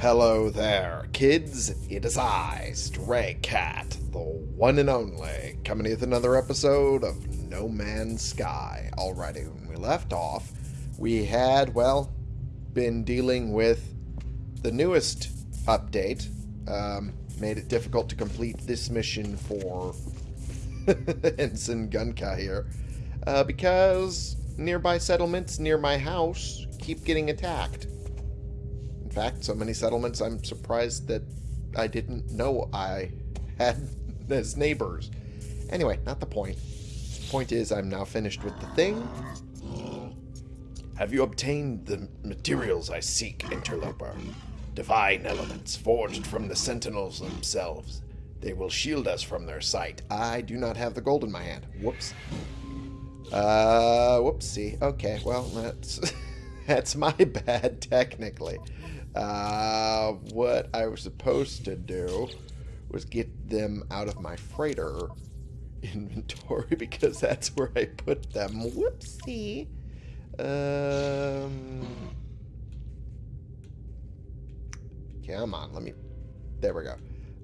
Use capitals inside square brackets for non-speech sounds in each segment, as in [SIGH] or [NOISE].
Hello there, kids. It is I, Stray Cat, the one and only, coming with another episode of No Man's Sky. Alrighty, when we left off, we had, well, been dealing with the newest update. Um, made it difficult to complete this mission for [LAUGHS] Ensign Gunka here. Uh, because nearby settlements near my house keep getting attacked. In fact, so many settlements, I'm surprised that I didn't know I had [LAUGHS] as neighbors. Anyway, not the point. Point is, I'm now finished with the thing. Have you obtained the materials I seek, interloper? Divine elements forged from the sentinels themselves. They will shield us from their sight. I do not have the gold in my hand. Whoops. Uh, whoopsie. Okay, well, that's [LAUGHS] that's my bad, technically. Uh, what I was supposed to do was get them out of my freighter [LAUGHS] inventory [LAUGHS] because that's where I put them. Whoopsie. Um, come on, let me. There we go.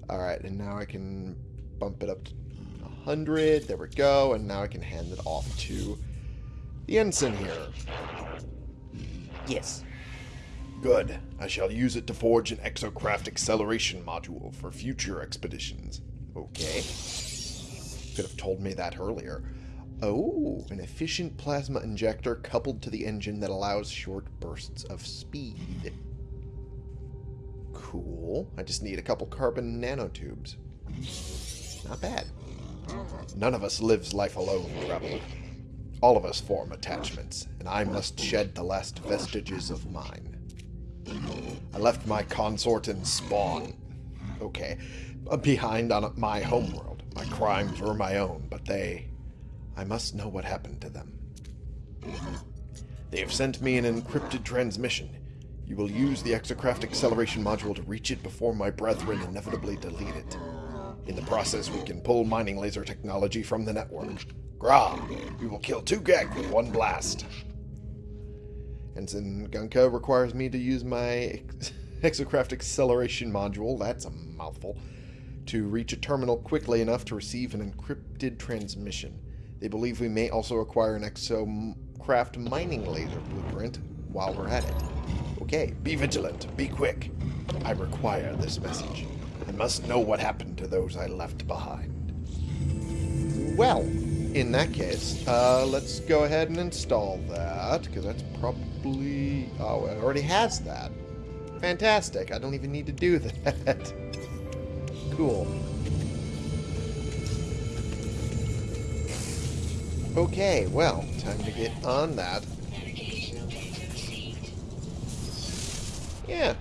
All right, and now I can bump it up to 100. There we go. And now I can hand it off to the ensign here. Yes. Good. I shall use it to forge an exocraft acceleration module for future expeditions. Okay. Could have told me that earlier. Oh, an efficient plasma injector coupled to the engine that allows short bursts of speed. Cool. I just need a couple carbon nanotubes. Not bad. None of us lives life alone, Rebel. All of us form attachments, and I must shed the last vestiges of mine. I left my consort and spawn, okay, uh, behind on my homeworld. My crimes were my own, but they... I must know what happened to them. They have sent me an encrypted transmission. You will use the exocraft acceleration module to reach it before my brethren inevitably delete it. In the process, we can pull mining laser technology from the network. Gra, we will kill two Gek with one blast. Ensign Gunka requires me to use my exocraft [LAUGHS] acceleration module, that's a mouthful, to reach a terminal quickly enough to receive an encrypted transmission. They believe we may also acquire an exocraft mining laser blueprint while we're at it. Okay, be vigilant, be quick. I require this message. I must know what happened to those I left behind. Well, in that case, uh, let's go ahead and install that, because that's probably... Oh, it already has that. Fantastic. I don't even need to do [LAUGHS] that. cool. Okay, well, time to get on that. Yeah.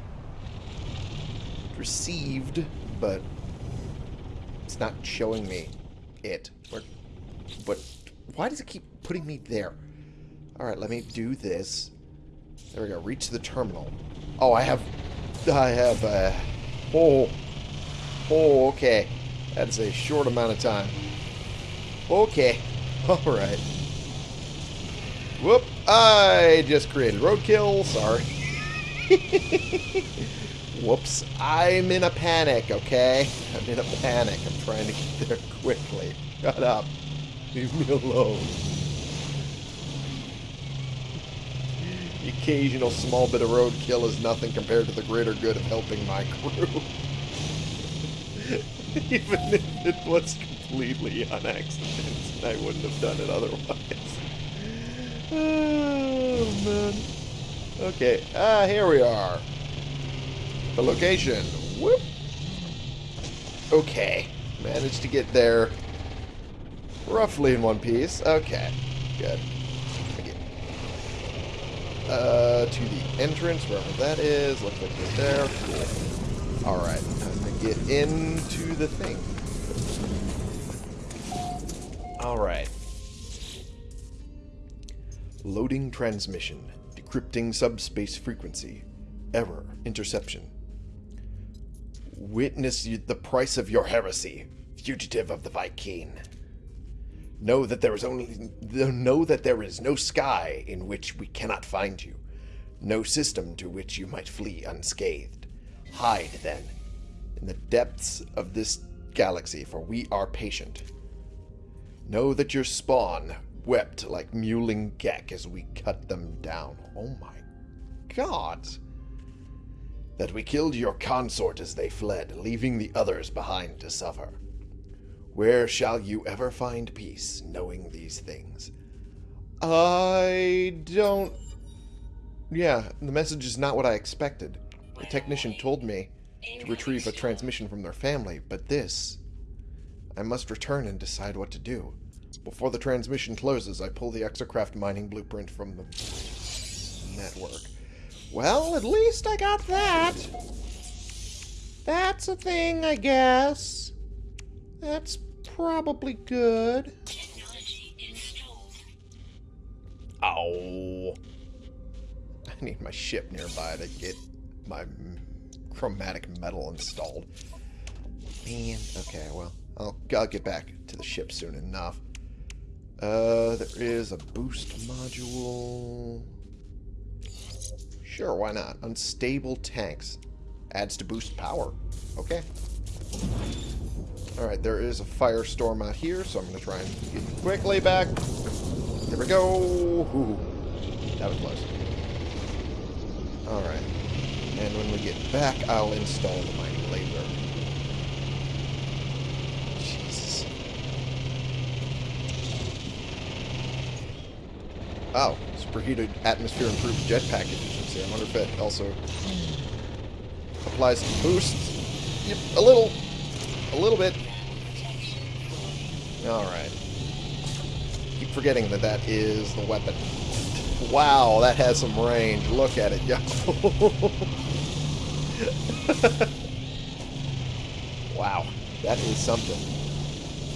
Received, but it's not showing me it. Where, but why does it keep putting me there? Alright, let me do this. There we go. Reach the terminal. Oh, I have... I have, uh... Oh. Oh, okay. That's a short amount of time. Okay. [LAUGHS] Alright. Whoop. I just created roadkill. Sorry. [LAUGHS] Whoops. I'm in a panic, okay? I'm in a panic. I'm trying to get there quickly. Shut up. Leave me alone. The occasional small bit of roadkill is nothing compared to the greater good of helping my crew. [LAUGHS] Even if it was completely on accident, I wouldn't have done it otherwise. Oh, man. Okay, ah, here we are. The location. Whoop. Okay, managed to get there roughly in one piece. Okay, good. Uh, to the entrance, wherever that is. Looks like it's there. Cool. Alright, time to get into the thing. Alright. Loading transmission. Decrypting subspace frequency. Error. Interception. Witness the price of your heresy, fugitive of the Vy'keen. Know that there is only know that there is no sky in which we cannot find you, no system to which you might flee unscathed. Hide, then, in the depths of this galaxy, for we are patient. Know that your spawn wept like mewling Gek as we cut them down. Oh my god. That we killed your consort as they fled, leaving the others behind to suffer. Where shall you ever find peace knowing these things? I don't... Yeah, the message is not what I expected. The technician told me to retrieve a transmission from their family, but this... I must return and decide what to do. Before the transmission closes, I pull the exocraft mining blueprint from the network. Well, at least I got that. That's a thing, I guess. That's probably good. Ow. I need my ship nearby to get my chromatic metal installed. Man, okay, well, I'll, I'll get back to the ship soon enough. Uh, there is a boost module. Sure, why not? Unstable tanks. Adds to boost power. Okay. Alright, there is a firestorm out here, so I'm going to try and get quickly back. There we go. Ooh, that was close. Alright. And when we get back, I'll install the mining laser. Jesus. Oh, superheated atmosphere improves jetpack efficiency. I wonder if it also applies to boosts. Yep, a little. A little bit. Alright. Keep forgetting that that is the weapon. Wow, that has some range. Look at it, yo. [LAUGHS] wow, that is something.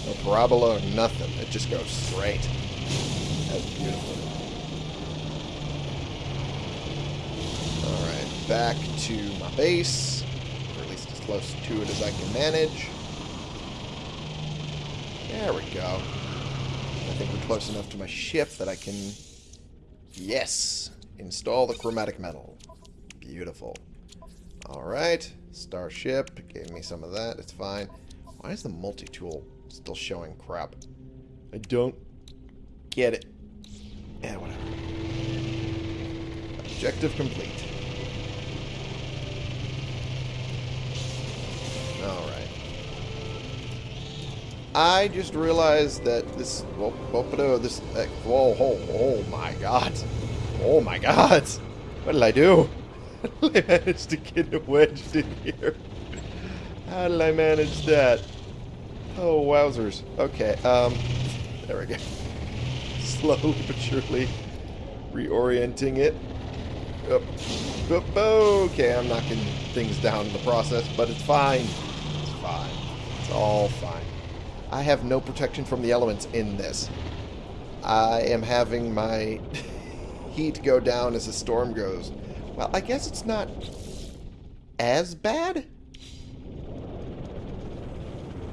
No parabola or nothing. It just goes straight. That's beautiful. Alright, back to my base. Or at least as close to it as I can manage. There we go. I think we're close enough to my ship that I can... Yes! Install the chromatic metal. Beautiful. Alright. Starship. Gave me some of that. It's fine. Why is the multi-tool still showing crap? I don't get it. Yeah, whatever. Objective complete. Alright. I just realized that this... Whoa, this... Uh, whoa, oh, oh my god. Oh my god. What did I do? [LAUGHS] I manage to get it wedged in here? How did I manage that? Oh, wowzers. Okay, um... There we go. [LAUGHS] Slowly but surely reorienting it. Up, up, okay, I'm knocking things down in the process, but it's fine. It's fine. It's all fine. I have no protection from the elements in this. I am having my [LAUGHS] heat go down as the storm goes. Well, I guess it's not as bad.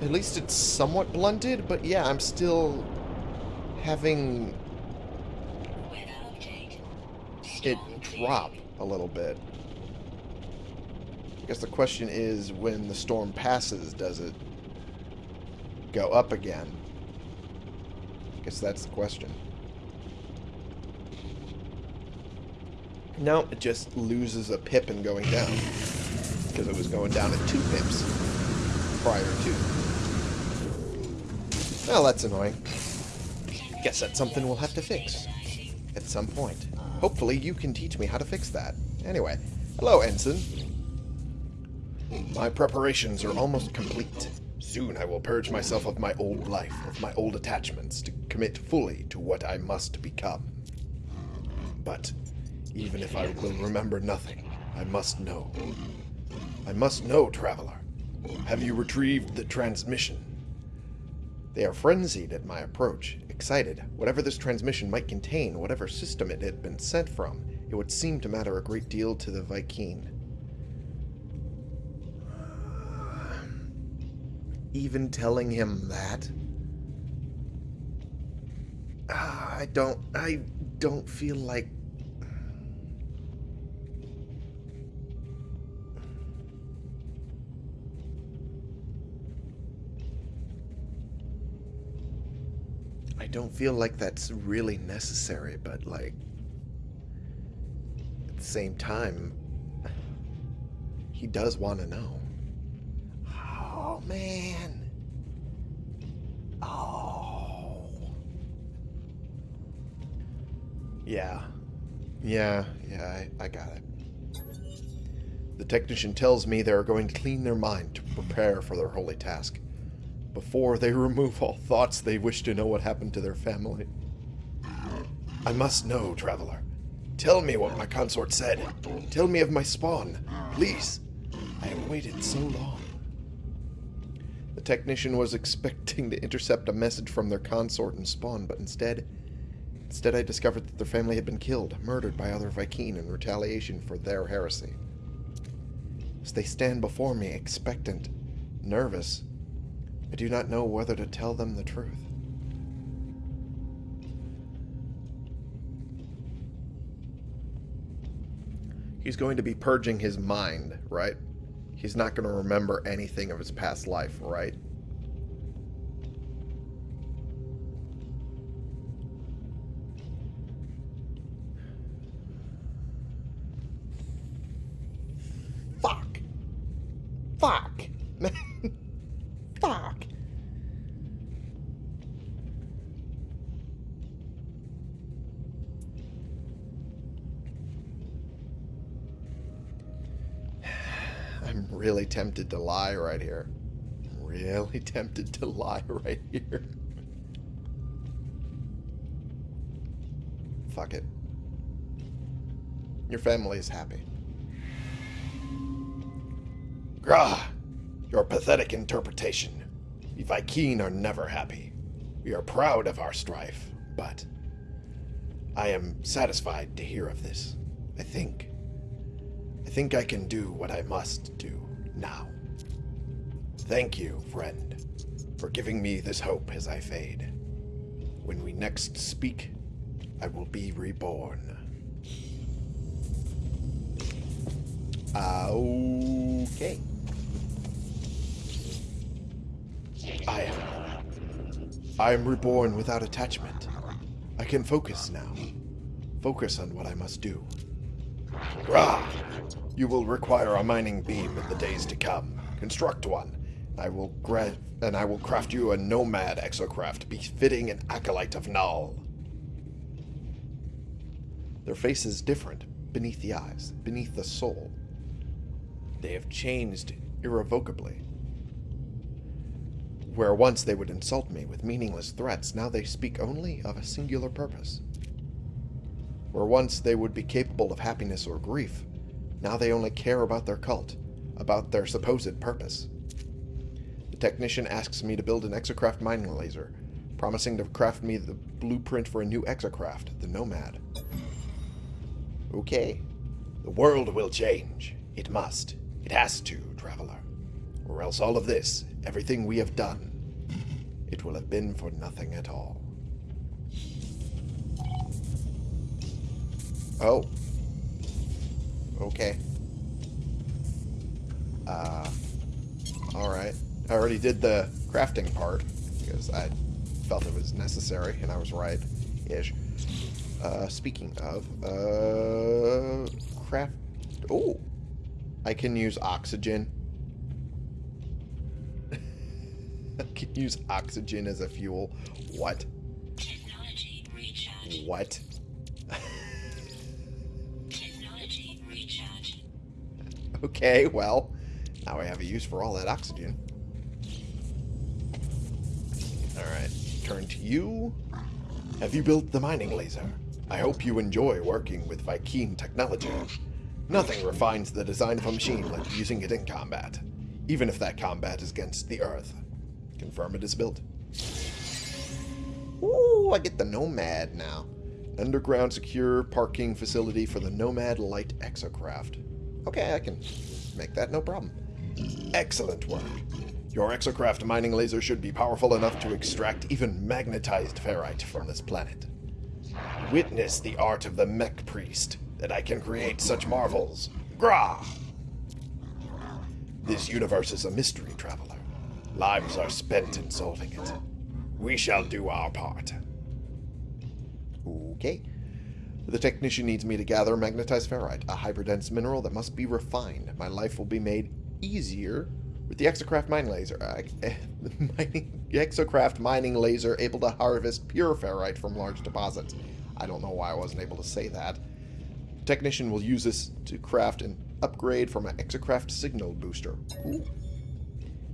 At least it's somewhat blunted, but yeah, I'm still having it drop a little bit. I guess the question is, when the storm passes, does it go up again? I guess that's the question. No, it just loses a pip in going down. Because it was going down at two pips prior to. Well, that's annoying. Guess that's something we'll have to fix. At some point. Hopefully you can teach me how to fix that. Anyway, hello, Ensign. My preparations are almost complete. Soon I will purge myself of my old life, of my old attachments, to commit fully to what I must become. But even if I will remember nothing, I must know. I must know, Traveler. Have you retrieved the transmission? They are frenzied at my approach, excited. Whatever this transmission might contain, whatever system it had been sent from, it would seem to matter a great deal to the Vy'keen. even telling him that? Uh, I don't... I don't feel like... I don't feel like that's really necessary, but like... At the same time, he does want to know. Oh man. Oh. Yeah. Yeah, yeah, I, I got it. The technician tells me they are going to clean their mind to prepare for their holy task. Before they [LAUGHS] remove all thoughts they wish to know what happened to their family. I must know, traveler. Tell me what my consort said. Tell me of my spawn. Please. I have waited so long. Technician was expecting to intercept a message from their consort and spawn, but instead... Instead I discovered that their family had been killed, murdered by other Vy'keen in retaliation for their heresy. As they stand before me, expectant, nervous, I do not know whether to tell them the truth. He's going to be purging his mind, right? He's not going to remember anything of his past life, right? Tempted to lie right here. Really [LAUGHS] tempted to lie right here. Fuck it. Your family is happy. Grah! Your pathetic interpretation. The Vy'keen are never happy. We are proud of our strife, but I am satisfied to hear of this. I think. I think I can do what I must do now. Thank you, friend, for giving me this hope as I fade. When we next speak, I will be reborn. Ah, okay. I am. I am reborn without attachment. I can focus now. Focus on what I must do. Rah! You will require a mining beam in the days to come. Construct one. I will and I will craft you a nomad exocraft befitting an acolyte of Null. Their face is different, beneath the eyes, beneath the soul. They have changed irrevocably. Where once they would insult me with meaningless threats, now they speak only of a singular purpose. Where once they would be capable of happiness or grief, now they only care about their cult, about their supposed purpose. The technician asks me to build an exocraft mining laser, promising to craft me the blueprint for a new exocraft, the Nomad. Okay. The world will change. It must. It has to, traveler. Or else all of this, everything we have done, it will have been for nothing at all. Oh. Okay. Uh, alright. I already did the crafting part, because I felt it was necessary, and I was right-ish. Uh, speaking of, uh, craft... Oh! I can use oxygen. [LAUGHS] I can use oxygen as a fuel. What? Technology recharge. What? Okay, well, now I have a use for all that oxygen. Alright, turn to you. Have you built the mining laser? I hope you enjoy working with Vy'keen technology. Nothing refines the design of a machine like using it in combat, even if that combat is against the Earth. Confirm it is built. Ooh, I get the Nomad now. Underground secure parking facility for the Nomad Light Exocraft. Okay, I can make that no problem. Excellent work. Your exocraft mining laser should be powerful enough to extract even magnetized ferrite from this planet. Witness the art of the mech priest, that I can create such marvels. Grah! This universe is a mystery, traveler. Lives are spent in solving it. We shall do our part. Okay. The technician needs me to gather magnetized ferrite, a hyperdense mineral that must be refined. My life will be made easier with the exocraft mine laser. Uh, [LAUGHS] mining, exocraft mining laser able to harvest pure ferrite from large deposits. I don't know why I wasn't able to say that. The technician will use this to craft an upgrade from an exocraft signal booster. Ooh.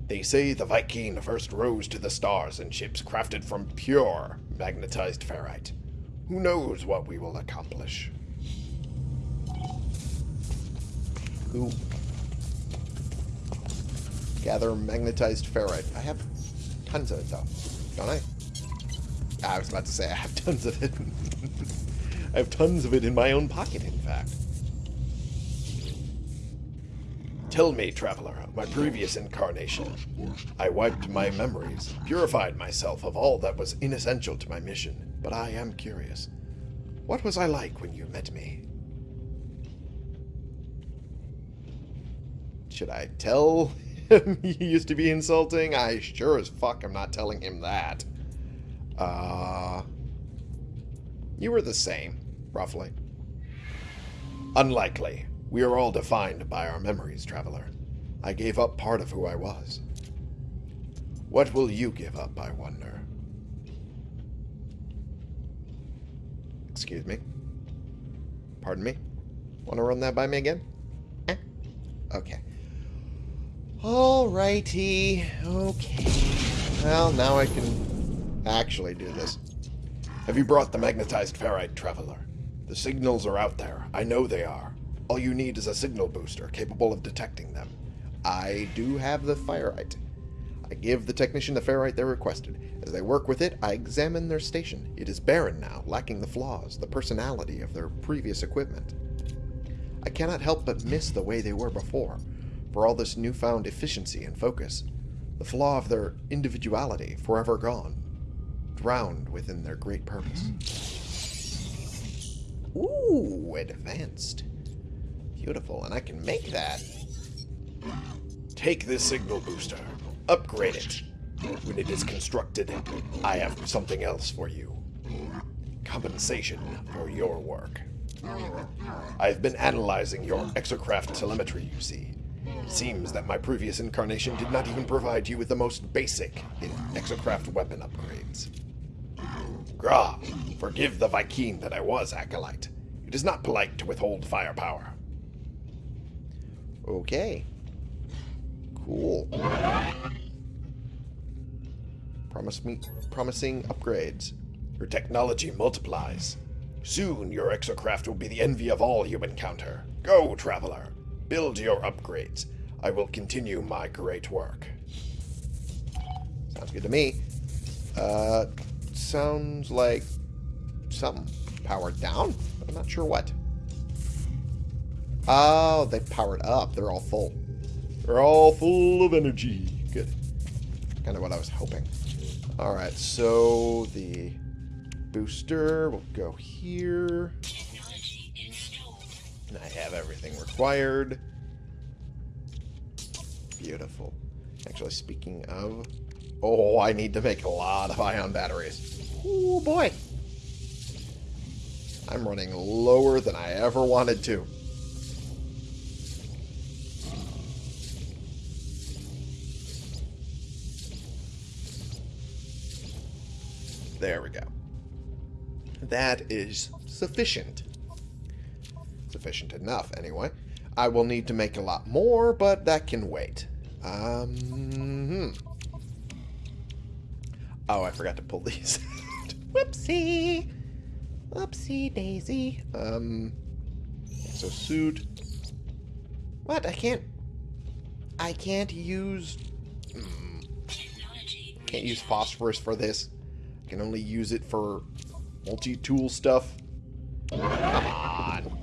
They say the Vy'keen first rose to the stars in ships crafted from pure magnetized ferrite. Who knows what we will accomplish? Who? Gather magnetized ferrite. I have tons of it, though. Don't I? Ah, I was about to say I have tons of it. [LAUGHS] I have tons of it in my own pocket, in fact. Tell me, traveler, of my previous incarnation. I wiped my memories, purified myself of all that was inessential to my mission, but I am curious. What was I like when you met me? Should I tell him [LAUGHS] he used to be insulting? I sure as fuck am not telling him that. Uh, you were the same, roughly. Unlikely. We are all defined by our memories, traveler. I gave up part of who I was. What will you give up, I wonder? Excuse me. Pardon me? Want to run that by me again? Eh? Okay. Alrighty. Okay. Well, now I can actually do this. Have you brought the magnetized ferrite, traveler? The signals are out there. I know they are. All you need is a signal booster capable of detecting them. I do have the ferrite. I give the technician the ferrite they requested. As they work with it, I examine their station. It is barren now, lacking the flaws, the personality of their previous equipment. I cannot help but miss the way they were before, for all this newfound efficiency and focus. The flaw of their individuality, forever gone, drowned within their great purpose. Ooh, advanced. Beautiful, and I can make that. Take this signal booster. Upgrade it. When it is constructed, I have something else for you. Compensation for your work. I have been analyzing your exocraft telemetry, you see. It seems that my previous incarnation did not even provide you with the most basic in exocraft weapon upgrades. Gra, forgive the Vy'keen that I was, Acolyte. It is not polite to withhold firepower. Okay. Cool. Promise me, promising upgrades. Your technology multiplies. Soon your exocraft will be the envy of all you encounter. Go, traveler. Build your upgrades. I will continue my great work. Sounds good to me. Uh, sounds like something powered down. I'm not sure what. Oh, they powered up. They're all full. They're all full of energy. Good. Kind of what I was hoping. Alright, so the booster will go here. And I have everything required. Beautiful. Actually, speaking of... Oh, I need to make a lot of ion batteries. Oh, boy. I'm running lower than I ever wanted to. There we go. That is sufficient. Sufficient enough, anyway. I will need to make a lot more, but that can wait. Um, hmm. Oh, I forgot to pull these. out. [LAUGHS] Whoopsie. Whoopsie daisy. Um, so suit. What? I can't. I can't use. mm, can't use phosphorus for this. Can only use it for multi-tool stuff. Come on.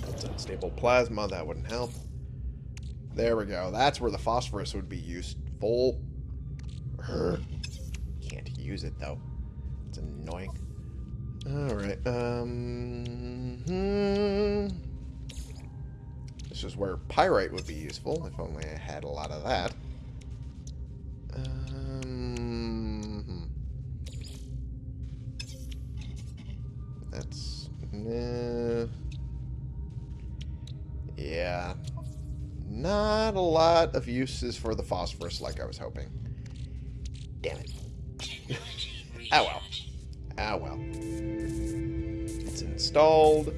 That's unstable plasma. That wouldn't help. There we go. That's where the phosphorus would be useful. Can't use it, though. It's annoying. Alright. Um, hmm. This is where pyrite would be useful, if only I had a lot of that. Nah. Yeah. Not a lot of uses for the phosphorus like I was hoping. Damn it. [LAUGHS] Oh well. Ah well. It's installed.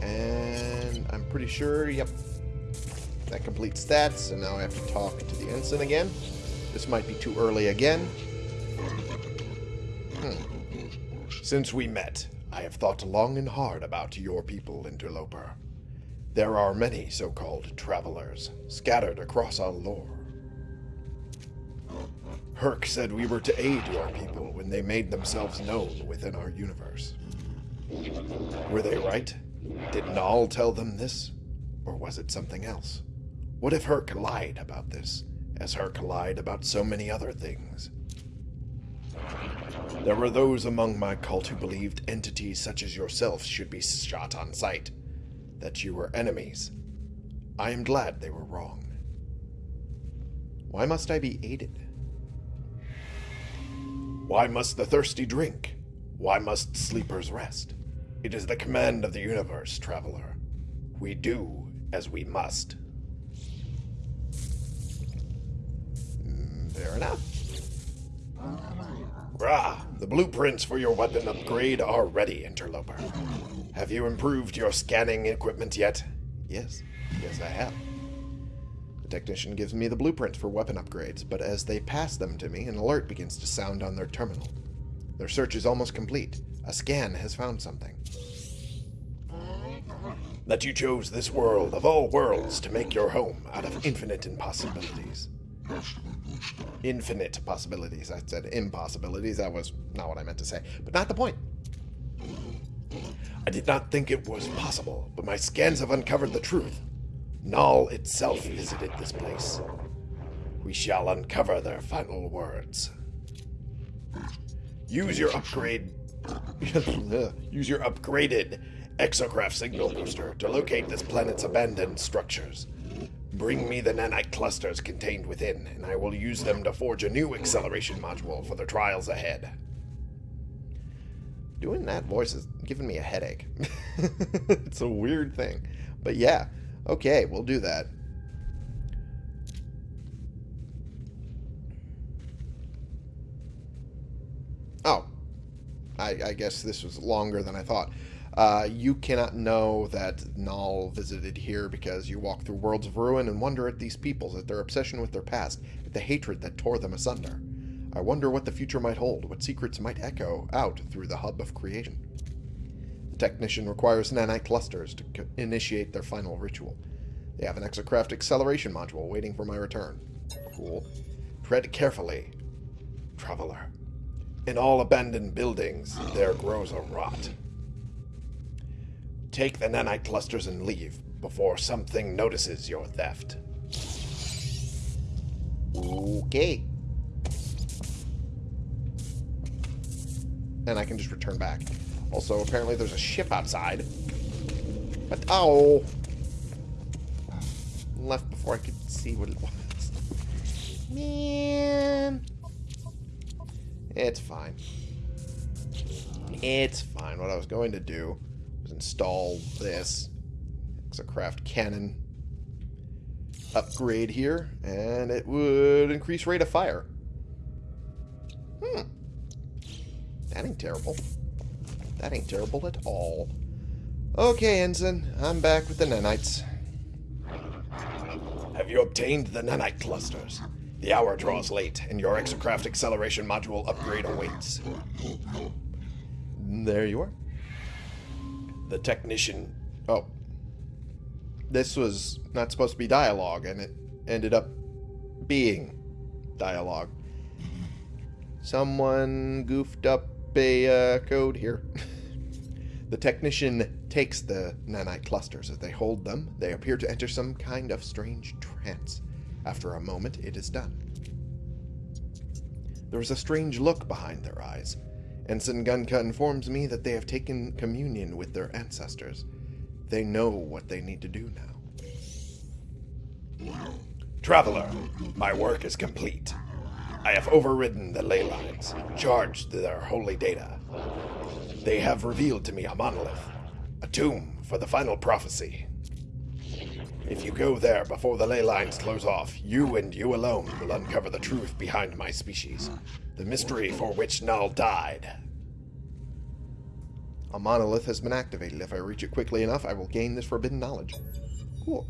And I'm pretty sure, yep. That completes that, so now I have to talk to the ensign again. This might be too early again. Since we met, I have thought long and hard about your people, Interloper. There are many so-called travelers scattered across our lore. Hirk said we were to aid your people when they made themselves known within our universe. Were they right? Did Null tell them this? Or was it something else? What if Hirk lied about this, as Hirk lied about so many other things? There were those among my cult who believed entities such as yourself should be shot on sight, that you were enemies. I am glad they were wrong. Why must I be aided? Why must the thirsty drink? Why must sleepers rest? It is the command of the universe, traveler. We do as we must. Mm, Fair enough. The blueprints for your weapon upgrade are ready, Interloper. Have you improved your scanning equipment yet? Yes. Yes, I have. The technician gives me the blueprint for weapon upgrades, but as they pass them to me, an alert begins to sound on their terminal. Their search is almost complete. A scan has found something. That you chose this world of all worlds to make your home out of infinite impossibilities. Infinite possibilities. I said impossibilities. That was not what I meant to say. But not the point. I did not think it was possible, but my scans have uncovered the truth. Null itself visited this place. We shall uncover their final words. Use your upgrade. [LAUGHS] Use your upgraded exocraft signal booster to locate this planet's abandoned structures. Bring me the nanite clusters contained within, and I will use them to forge a new acceleration module for the trials ahead. Doing that voice is giving me a headache. [LAUGHS] it's a weird thing. But yeah, okay, we'll do that. Oh, I, I guess this was longer than I thought. Uh, you cannot know that Null visited here because you walk through worlds of ruin and wonder at these peoples, at their obsession with their past, at the hatred that tore them asunder. I wonder what the future might hold, what secrets might echo out through the hub of creation. The technician requires nanite clusters to initiate their final ritual. They have an exocraft acceleration module waiting for my return. Cool. Tread carefully, traveler. In all abandoned buildings, there grows a rot. Take the nanite clusters and leave before something notices your theft. Okay. And I can just return back. Also, apparently there's a ship outside. But, oh. Left before I could see what it [LAUGHS] was. Man. It's fine. It's fine. What I was going to do install this Exocraft cannon upgrade here, and it would increase rate of fire. Hmm. That ain't terrible. That ain't terrible at all. Okay, Ensign. I'm back with the nanites. Have you obtained the nanite clusters? The hour draws late, and your exocraft acceleration module upgrade awaits. There you are. The technician. Oh. This was not supposed to be dialogue, and it ended up being dialogue. Someone goofed up a uh, code here. [LAUGHS] the technician takes the nanite clusters. As they hold them, they appear to enter some kind of strange trance. After a moment, it is done. There is a strange look behind their eyes. Ensign Gunka informs me that they have taken communion with their ancestors. They know what they need to do now. Traveler, my work is complete. I have overridden the ley lines, charged their holy data. They have revealed to me a monolith, a tomb for the final prophecy. If you go there before the ley lines close off, you and you alone will uncover the truth behind my species, the mystery for which Null died. A monolith has been activated. If I reach it quickly enough, I will gain this forbidden knowledge. Cool.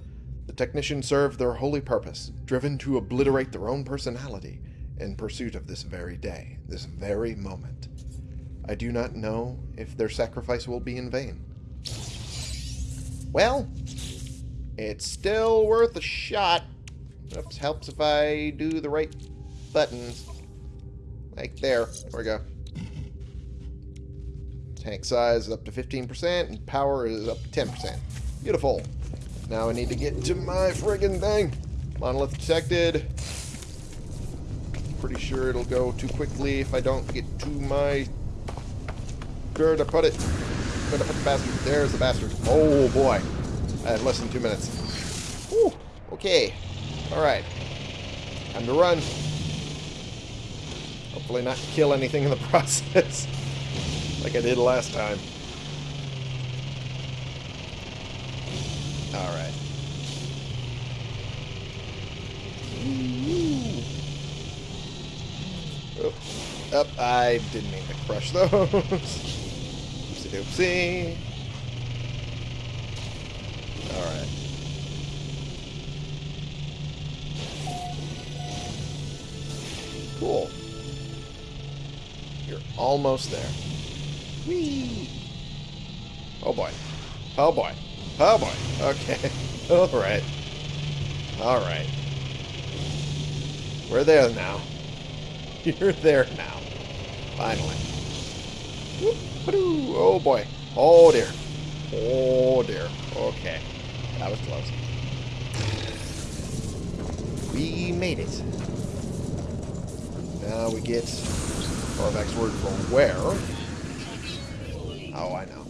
The technicians served their holy purpose, driven to obliterate their own personality in pursuit of this very day, this very moment. I do not know if their sacrifice will be in vain. Well, it's still worth a shot. Oops, helps if I do the right buttons. Like there. There we go. Tank size is up to 15%, and power is up to 10%. Beautiful. Now I need to get to my friggin' thing. Monolith detected. Pretty sure it'll go too quickly if I don't get to my... Where to put it? Where to put the bastard? There's the bastard. Oh boy. I have less than two minutes. Whew. Okay. Alright. Time to run. Hopefully not kill anything in the [LAUGHS] process. like I did last time. Alright. Up, up. I didn't mean to crush those. [LAUGHS] Oopsie doopsie. Alright. Cool. You're almost there. Whee! Oh boy. Oh boy. Oh boy. Okay. [LAUGHS] Alright. Alright. We're there now. [LAUGHS] You're there now. Finally. Whoop-a-doo. Oh boy. Oh dear. Oh dear. Okay. That was close. We made it. Now we get Korvax word for where. Oh, I know.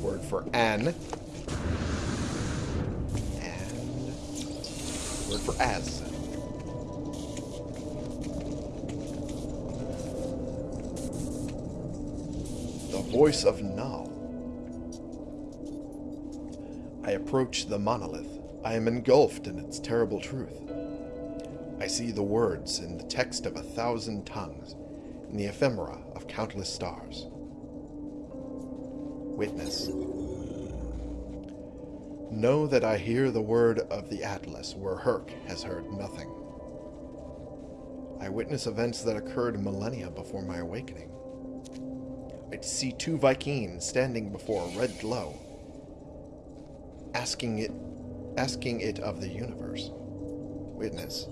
Word for an. And word for as. The voice of Null. Approach the monolith. I am engulfed in its terrible truth. I see the words in the text of a thousand tongues, in the ephemera of countless stars. Witness. Know that I hear the word of the Atlas where Hirk has heard nothing. I witness events that occurred millennia before my awakening. I see two Vikings standing before a red glow, asking it asking it of the universe. Witness.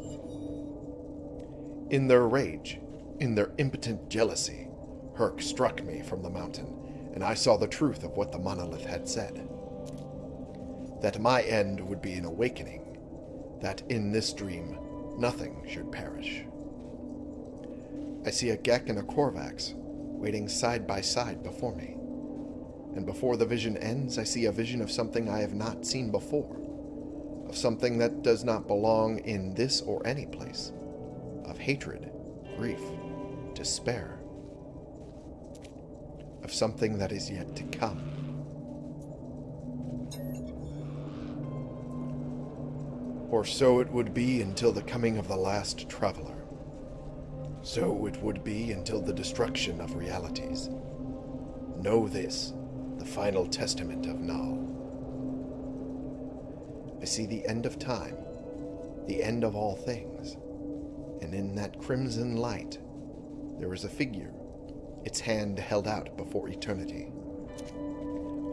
In their rage, in their impotent jealousy, Hirk struck me from the mountain, and I saw the truth of what the monolith had said. That my end would be an awakening, that in this dream nothing should perish. I see a Gek and a Korvax waiting side by side before me. And before the vision ends, I see a vision of something I have not seen before, of something that does not belong in this or any place, of hatred, grief, despair, of something that is yet to come. Or so it would be until the coming of the last traveler. So it would be until the destruction of realities. Know this, the final testament of Null. I see the end of time, the end of all things, and in that crimson light there is a figure, its hand held out before eternity.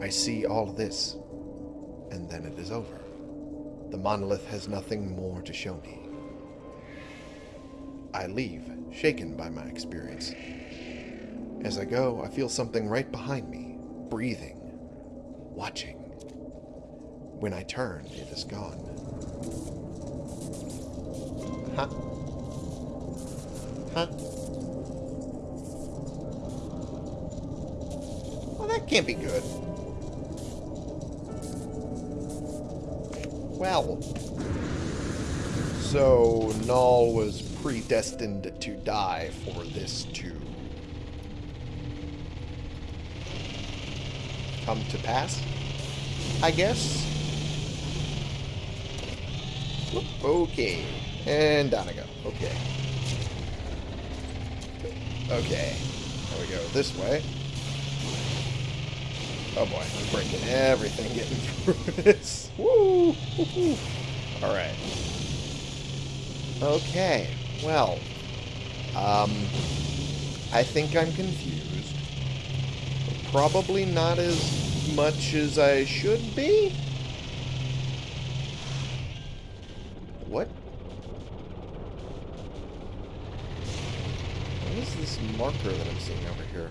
I see all this, and then it is over. The monolith has nothing more to show me. I leave, shaken by my experience. As I go, I feel something right behind me, breathing, watching. When I turn, it is gone. Huh? Huh? Well, that can't be good. Well. So, Null was predestined to die for this to come to pass, I guess. Okay. And down I go. Okay. Okay. There we go. This way. Oh boy, I'm breaking everything getting through [LAUGHS] this. Woo! All right. Okay. Well, um, I think I'm confused. Probably not as much as I should be. What? What is this marker that I'm seeing over here?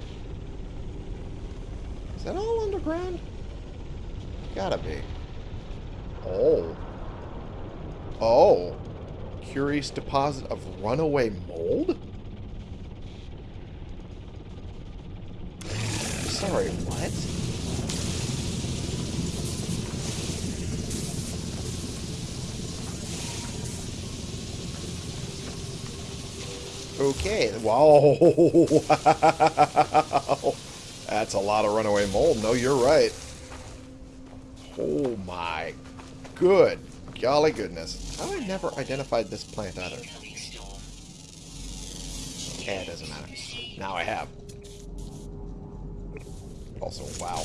Is that all underground? Gotta be. Oh. Oh. Curious deposit of runaway mold? Sorry, what? Okay. Wow. wow. [LAUGHS] That's a lot of runaway mold. No, you're right. Oh my good golly goodness. How I never identified this plant either? Yeah, it doesn't matter. Now I have. Also, wow.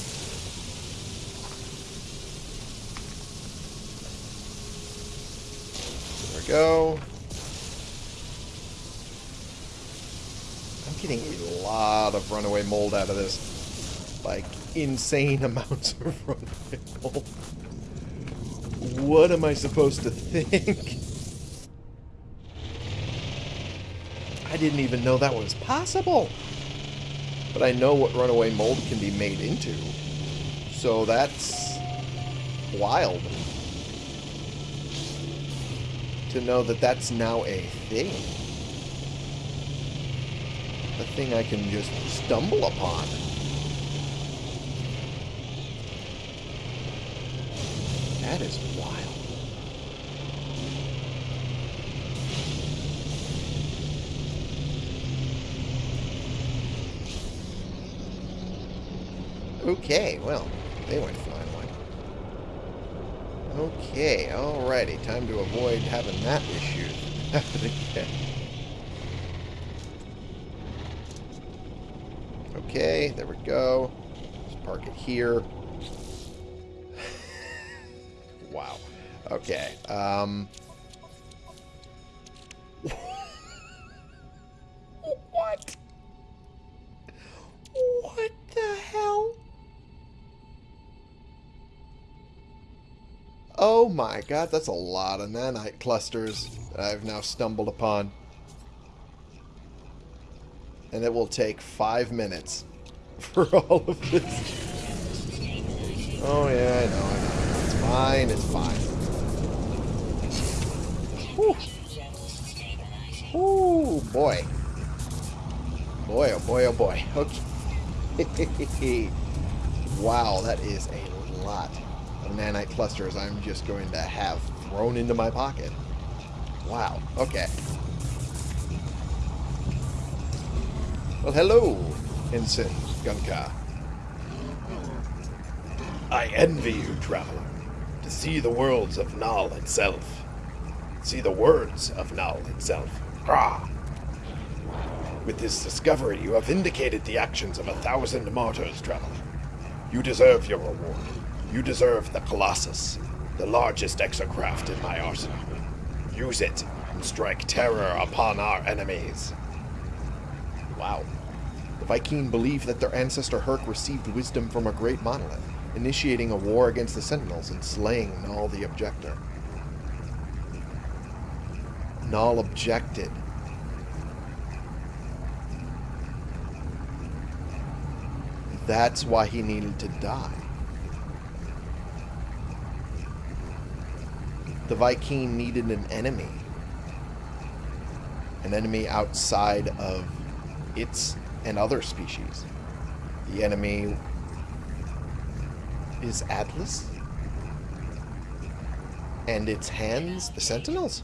There we go. I'm getting a lot of runaway mold out of this. Like, insane [LAUGHS] amounts of runaway mold. What am I supposed to think? [LAUGHS] I didn't even know that was possible. But I know what runaway mold can be made into. So that's wild. To know that that's now a thing. A thing I can just stumble upon. That is wild. Okay, well, they went flying away. Okay, alrighty. Time to avoid having that issue happen [LAUGHS] again. Okay, there we go. Let's park it here. [LAUGHS] wow. Okay. Um. Oh my god, that's a lot of nanite clusters I've now stumbled upon. And it will take five minutes [LAUGHS] for all of this. Oh yeah, I know, I know. It's fine, it's fine. Whew. Ooh, boy. Boy, oh boy, oh boy. [LAUGHS] Okay. [LAUGHS] wow, that is a lot nanite clusters I'm just going to have thrown into my pocket. Wow, okay. Well, hello, Ensign Gunka. I envy you, traveler, to see the worlds of Null itself. See the words of Null itself. Grah! With this discovery, you have vindicated the actions of a thousand martyrs, traveler. You deserve your reward. You deserve the Colossus, the largest exocraft in my arsenal. Use it and strike terror upon our enemies. Wow. The Vy'keen believed that their ancestor Hirk received wisdom from a great monolith, initiating a war against the Sentinels and slaying Null the Objector. Null objected. That's why he needed to die. the Vy'keen needed an enemy. An enemy outside of its and other species. The enemy is Atlas. And its hands, the Sentinels.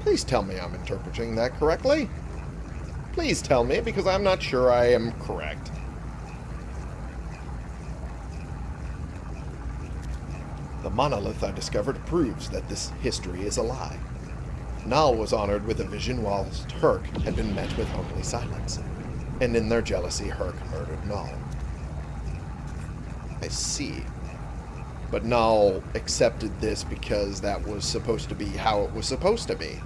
Please tell me I'm interpreting that correctly. Please tell me, because I'm not sure I am correct. The monolith I discovered proves that this history is a lie. Nal was honored with a vision whilst Hirk had been met with only silence. And in their jealousy, Hirk murdered Nal. I see. But Nal accepted this because that was supposed to be how it was supposed to be.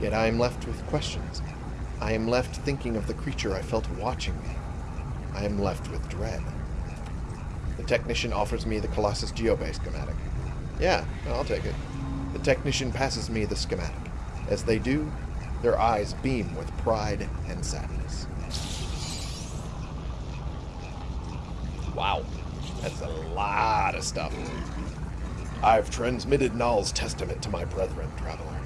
Yet I am left with questions. I am left thinking of the creature I felt watching me. I am left with dread. The technician offers me the Colossus Geobay schematic. Yeah, I'll take it. The technician passes me the schematic. As they do, their eyes beam with pride and sadness. Wow, that's a lot of stuff. I've transmitted Nal's testament to my brethren, traveler.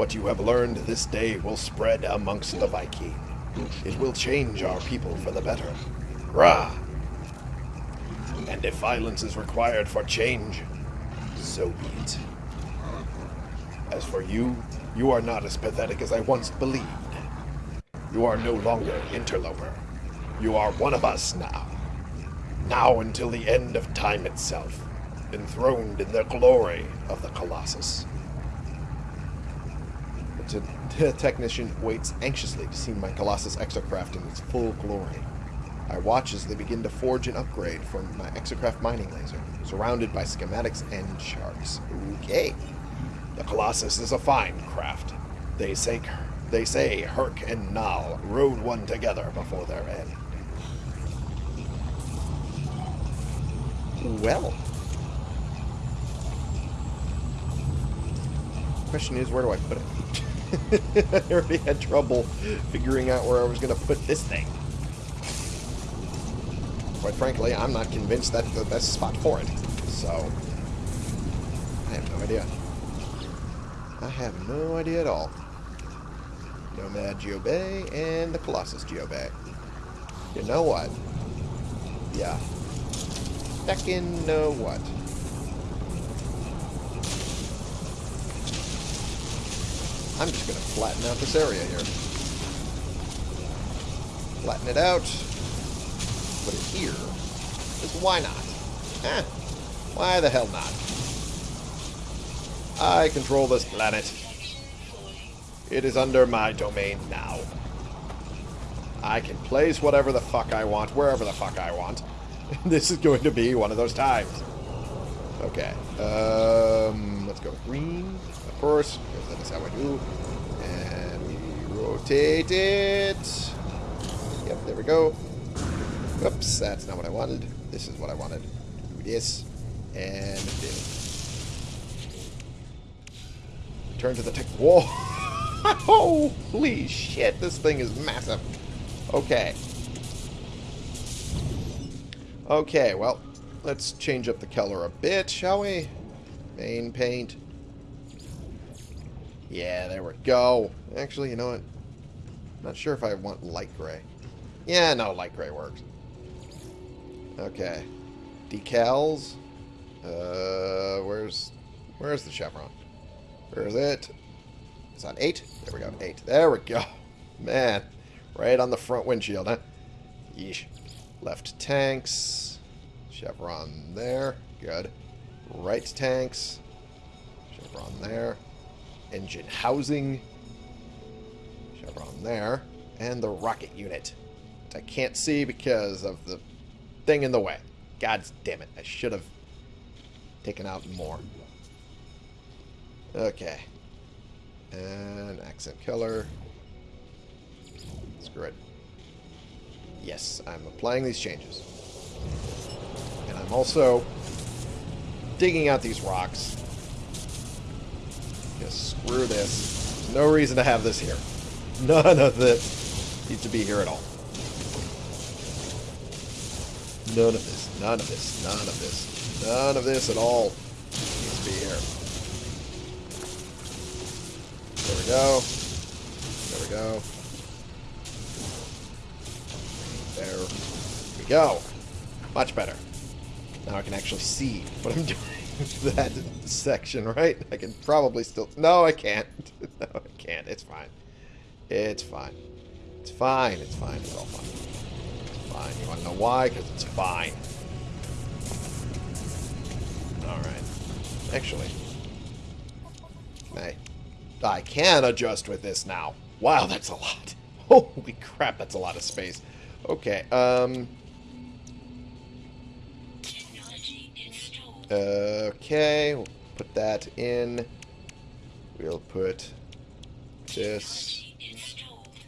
What you have learned this day will spread amongst the Vy'keen. It will change our people for the better. Rah! And if violence is required for change, so be it. As for you, you are not as pathetic as I once believed. You are no longer interloper. You are one of us now. Now until the end of time itself, enthroned in the glory of the Colossus. The technician waits anxiously to see my Colossus exocraft in its full glory. I watch as they begin to forge an upgrade for my exocraft mining laser, surrounded by schematics and charts. Okay. The Colossus is a fine craft. They say they say Hirk and Nal rode one together before their end. Well. Question is, where do I put it? [LAUGHS] I already had trouble figuring out where I was going to put this thing. Quite frankly, I'm not convinced that's the best spot for it. So, I have no idea. I have no idea at all. Nomad Geobay and the Colossus Geobay. You know what? Yeah. Second know what? I'm just gonna flatten out this area here. Flatten it out. Put it here. Because why not? Eh. Why the hell not? I control this planet. It is under my domain now. I can place whatever the fuck I want, wherever the fuck I want. [LAUGHS] this is going to be one of those times. Okay. Um, let's go green, of course, because that is how I do. And we rotate it. Yep, there we go. Oops, that's not what I wanted. This is what I wanted. Do this, and. Turn to the tech. Whoa! [LAUGHS] Holy shit, this thing is massive. Okay. Okay, well, let's change up the color a bit, shall we? Main paint. Yeah, there we go. Actually, you know what? Not sure if I want light gray. Yeah, no, light gray works. Okay. Decals. Uh, where's where's the chevron? Where is it? It's on 8? There we go, 8. There we go. [LAUGHS] Man, right on the front windshield, huh? Yeesh. Left tanks. Chevron there. Good. Right tanks. Chevron there. Engine housing. Chevron there. And the rocket unit. Which I can't see because of the thing in the way. God damn it. I should have taken out more. Okay. And accent color. Screw it. Yes, I'm applying these changes. And I'm also digging out these rocks. Just screw this. There's no reason to have this here. None of this needs to be here at all. None of this. None of this. None of this. None of this at all needs to be here. There we go. There we go. There we go. Much better. Now I can actually see what I'm doing. [LAUGHS] that section, right? I can probably still... No, I can't. [LAUGHS] no, I can't. It's fine. It's fine. It's fine. It's fine. It's all fine. It's fine. You want to know why? Because it's fine. Alright. Actually. I, I can adjust with this now. Wow, that's a lot. [LAUGHS] Holy crap, that's a lot of space. Okay, um... Okay, we'll put that in. We'll put this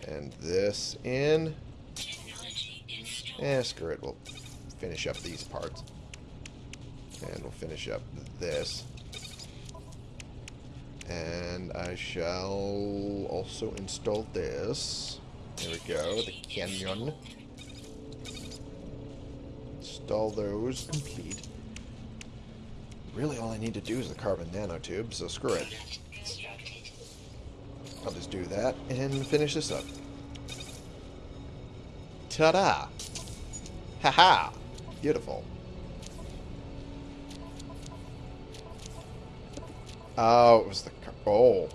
and this in. Eh, screw it. We'll finish up these parts. And we'll finish up this. And I shall also install this. There we go, the canyon. Install those, complete. Really, all I need to do is the carbon nanotube, so screw it. I'll just do that and finish this up. Ta-da! Haha! Beautiful. Oh, it was the... Oh.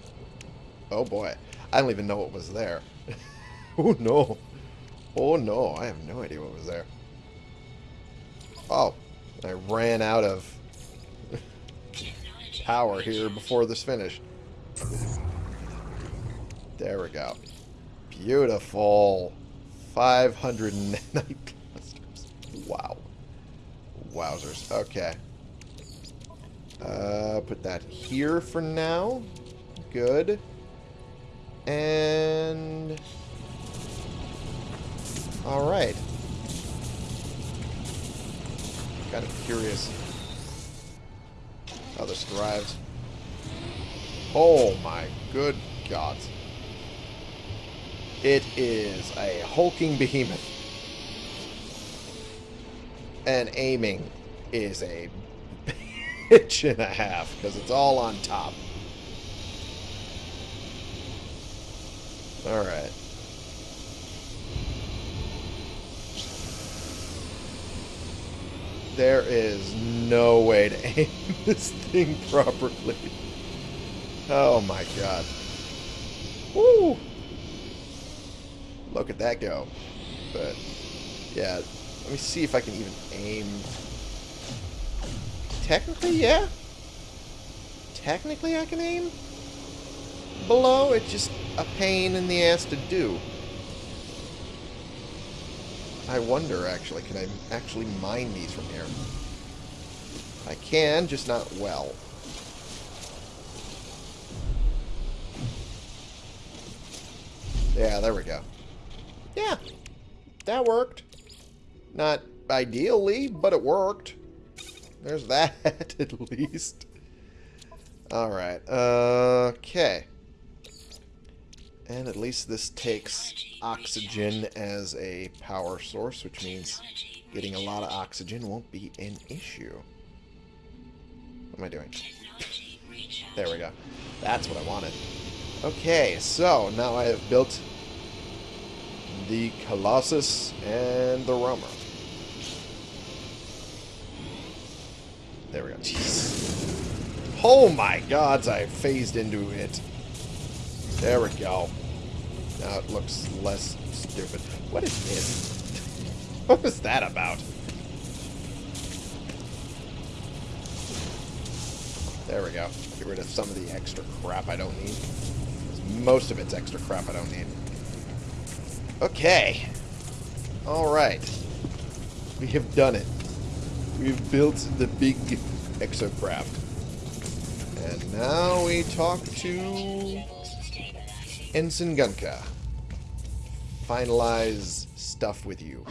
Oh, boy. I don't even know what was there. [LAUGHS] oh, no. Oh, no. I have no idea what was there. Oh. I ran out of power here before this finished. There we go. Beautiful. 500 nanite clusters. [LAUGHS] Wow. Wowzers. Okay. Uh, put that here for now. Good. And... Alright. Kind of curious this drives. Oh my good god. It is a hulking behemoth. And aiming is a [LAUGHS] bitch and a half because it's all on top. Alright. There is no way to [LAUGHS] aim this thing properly. Oh my god. Woo! Look at that go. But, yeah. Let me see if I can even aim. Technically, yeah. Technically, I can aim. Below, it's just a pain in the ass to do. I wonder, actually, can I actually mine these from here? I can, just not well. Yeah, there we go. Yeah, that worked. Not ideally, but it worked. There's [LAUGHS] that, at least. Alright, okay. And at least this takes oxygen as a power source, which means getting a lot of oxygen won't be an issue. What am I doing? There we go. That's what I wanted. Okay, so now I have built the Colossus and the Roamer. There we go. Jeez. Oh my gods, I phased into it. There we go. Now it looks less stupid. What is this? [LAUGHS] What was that about? There we go. Get rid of some of the extra crap I don't need. Most of it's extra crap I don't need. Okay. Alright. We have done it. We've built the big exocraft. And now we talk to Ensign Gunka. Finalize stuff with you.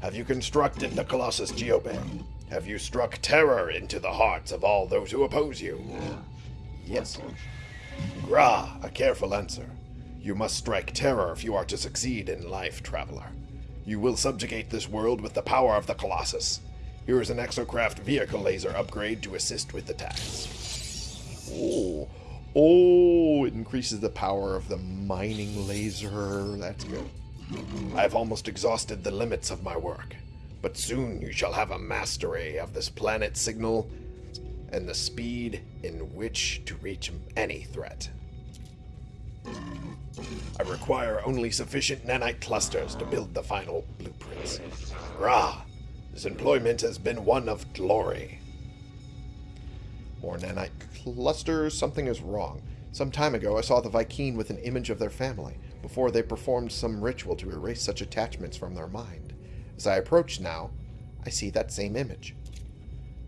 Have you constructed the Colossus Geobay? Have you struck terror into the hearts of all those who oppose you? Yes. Gra, a careful answer. You must strike terror if you are to succeed in life, traveler. You will subjugate this world with the power of the Colossus. Here is an exocraft vehicle laser upgrade to assist with the task. Oh, oh, it increases the power of the mining laser. That's good. I have almost exhausted the limits of my work, but soon you shall have a mastery of this planet signal and the speed in which to reach any threat. I require only sufficient nanite clusters to build the final blueprints. Rah! This employment has been one of glory. More nanite clusters. Something is wrong. Some time ago, I saw the Vy'keen with an image of their family, before they performed some ritual to erase such attachments from their mind. As I approach now, I see that same image.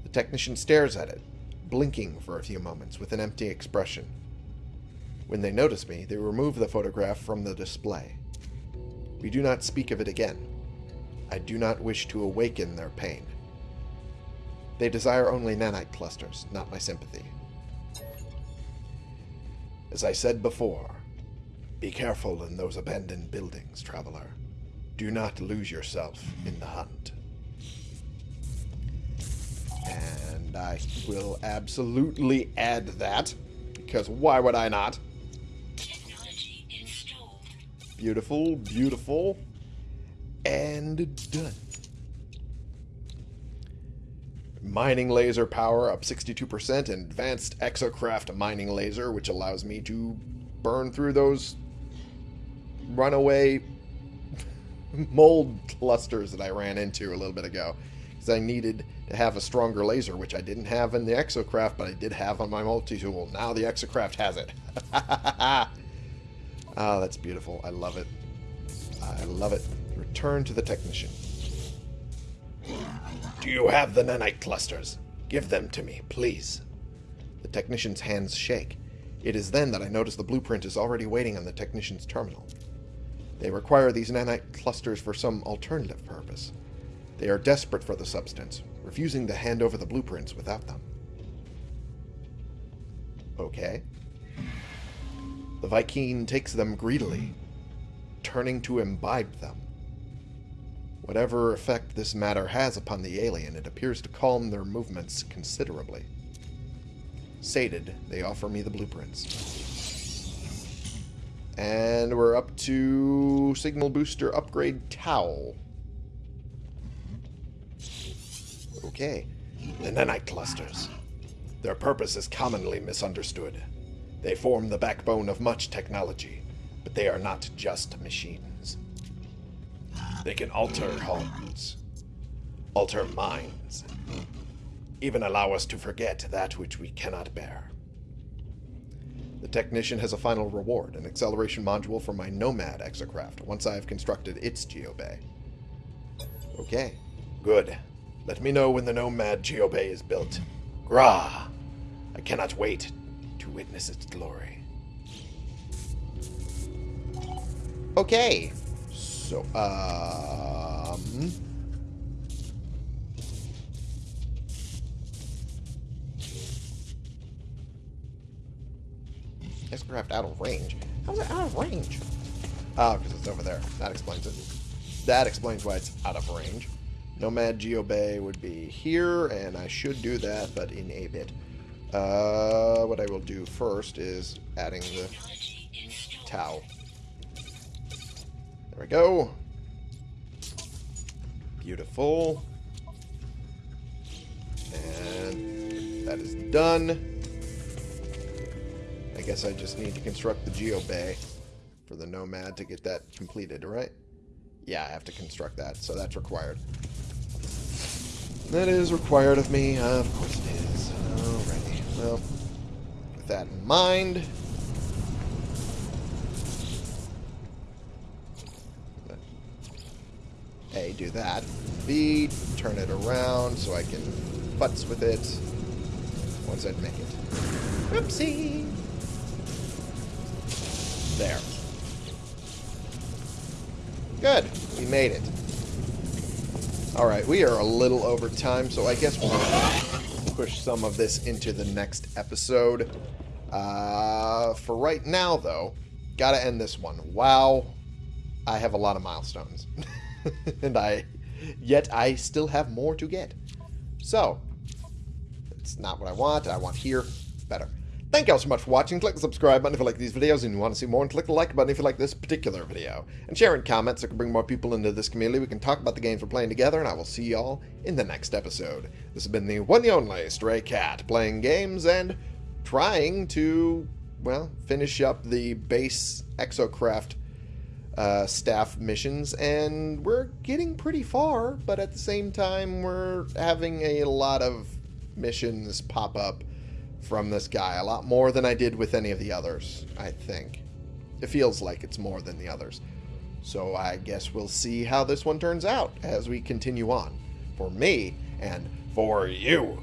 The technician stares at it, blinking for a few moments with an empty expression. When they notice me, they remove the photograph from the display. We do not speak of it again. I do not wish to awaken their pain. They desire only nanite clusters, not my sympathy. As I said before, be careful in those abandoned buildings, traveler. Do not lose yourself in the hunt. And I will absolutely add that, because why would I not? Technology installed. Beautiful, beautiful, and done. Mining laser power up 62%, and advanced exocraft mining laser, which allows me to burn through those runaway [LAUGHS] mold clusters that I ran into a little bit ago. Because I needed to have a stronger laser, which I didn't have in the exocraft, but I did have on my multi-tool. Now the exocraft has it. [LAUGHS] Ah, that's beautiful. I love it. I love it. Return to the technician. Do you have the nanite clusters? Give them to me, please. The technician's hands shake. It is then that I notice the blueprint is already waiting on the technician's terminal. They require these nanite clusters for some alternative purpose. They are desperate for the substance, refusing to hand over the blueprints without them. Okay. The Vy'keen takes them greedily, turning to imbibe them. Whatever effect this matter has upon the alien, it appears to calm their movements considerably. Sated, they offer me the blueprints. And we're up to Signal Booster Upgrade Tau. Okay. The nanite clusters. Their purpose is commonly misunderstood. They form the backbone of much technology, but they are not just machines. They can alter homes, alter minds, even allow us to forget that which we cannot bear. The technician has a final reward, an acceleration module for my Nomad exocraft, once I have constructed its geobay. Okay, good. Let me know when the Nomad geobay is built. Grah! I cannot wait to witness its glory. Okay. So, um... X-Craft out of range. How's it out of range? Oh, because it's over there. That explains it. That explains why it's out of range. Nomad Geo Bay would be here, and I should do that, but in a bit. Uh, what I will do first is adding the. There we go. Beautiful. And that is done. I guess I just need to construct the Geo Bay for the Nomad to get that completed, right? Yeah, I have to construct that, so that's required. That is required of me. of course it is. Alrighty. Well, with that in mind, A, do that. B, turn it around so I can futz with it once I'd make it. Oopsie! There. Good. We made it. Alright, we are a little over time, so I guess we'll push some of this into the next episode. Uh, for right now, though, gotta end this one. Wow, I have a lot of milestones. [LAUGHS] [LAUGHS] and I yet I still have more to get. So, it's not what I want. I want here. Better. Thank you all so much for watching. Click the subscribe button if you like these videos and you want to see more, and click the like button if you like this particular video. And share in comments so we can bring more people into this community. We can talk about the games we're playing together, and I will see y'all in the next episode. This has been the one and only Stray Cat, playing games and trying to, well, finish up the base Exocraft uh, staff missions, and we're getting pretty far, but at the same time, we're having a lot of missions pop up from this guy. A lot more than I did with any of the others, I think. It feels like it's more than the others. So I guess we'll see how this one turns out as we continue on. For me, and for you.